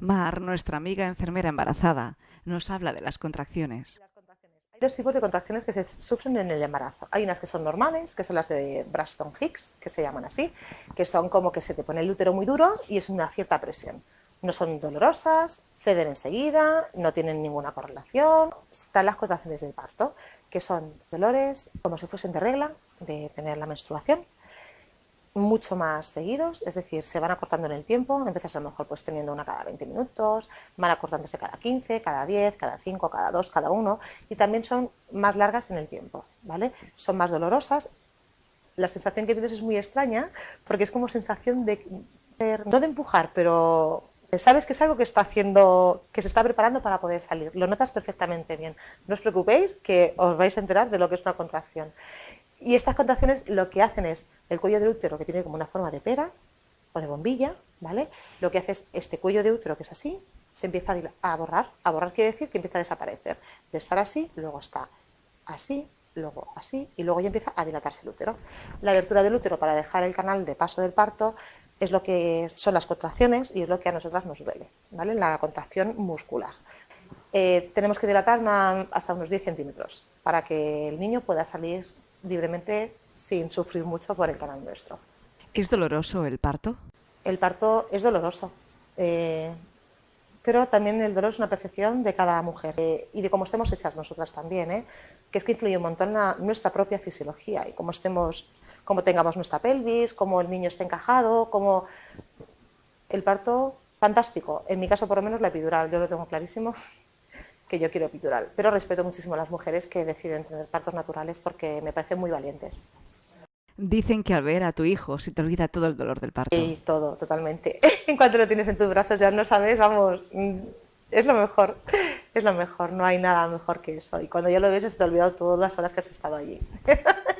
Mar, nuestra amiga enfermera embarazada, nos habla de las contracciones. Hay dos tipos de contracciones que se sufren en el embarazo. Hay unas que son normales, que son las de Braston Hicks, que se llaman así, que son como que se te pone el útero muy duro y es una cierta presión. No son dolorosas, ceden enseguida, no tienen ninguna correlación. Están las contracciones del parto, que son dolores como si fuesen de regla, de tener la menstruación, mucho más seguidos, es decir, se van acortando en el tiempo, empiezas a lo mejor pues teniendo una cada 20 minutos, van acortándose cada 15, cada 10, cada 5, cada 2, cada 1 y también son más largas en el tiempo, ¿vale? Son más dolorosas. La sensación que tienes es muy extraña porque es como sensación de, no de empujar, pero sabes que es algo que está haciendo, que se está preparando para poder salir. Lo notas perfectamente bien. No os preocupéis que os vais a enterar de lo que es una contracción. Y estas contracciones lo que hacen es el cuello del útero, que tiene como una forma de pera o de bombilla, ¿vale? Lo que hace es este cuello de útero, que es así, se empieza a borrar. A borrar quiere decir que empieza a desaparecer. De estar así, luego está así, luego así, y luego ya empieza a dilatarse el útero. La abertura del útero para dejar el canal de paso del parto es lo que son las contracciones y es lo que a nosotras nos duele, ¿vale? La contracción muscular. Eh, tenemos que dilatar hasta unos 10 centímetros para que el niño pueda salir libremente sin sufrir mucho por el canal nuestro. ¿Es doloroso el parto? El parto es doloroso, eh, pero también el dolor es una percepción de cada mujer eh, y de cómo estemos hechas nosotras también, ¿eh? que es que influye un montón nuestra propia fisiología y cómo estemos, cómo tengamos nuestra pelvis, cómo el niño esté encajado, cómo el parto fantástico. En mi caso, por lo menos, la epidural, yo lo tengo clarísimo que yo quiero epidural. Pero respeto muchísimo a las mujeres que deciden tener partos naturales porque me parecen muy valientes. Dicen que al ver a tu hijo se te olvida todo el dolor del parto. Y todo, totalmente. en cuanto lo tienes en tus brazos ya no sabes, vamos, mm, es lo mejor, es lo mejor, no hay nada mejor que eso. Y cuando ya lo ves se te ha olvidado todas las horas que has estado allí.